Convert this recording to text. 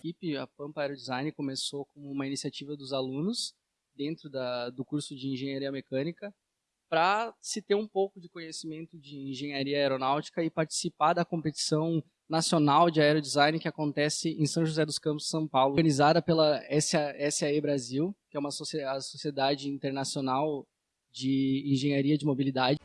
equipe, a Pampa Aero Design começou como uma iniciativa dos alunos dentro da, do curso de Engenharia Mecânica para se ter um pouco de conhecimento de engenharia aeronáutica e participar da competição nacional de aerodesign que acontece em São José dos Campos, São Paulo, organizada pela SAE Brasil, que é uma sociedade internacional de engenharia de mobilidade.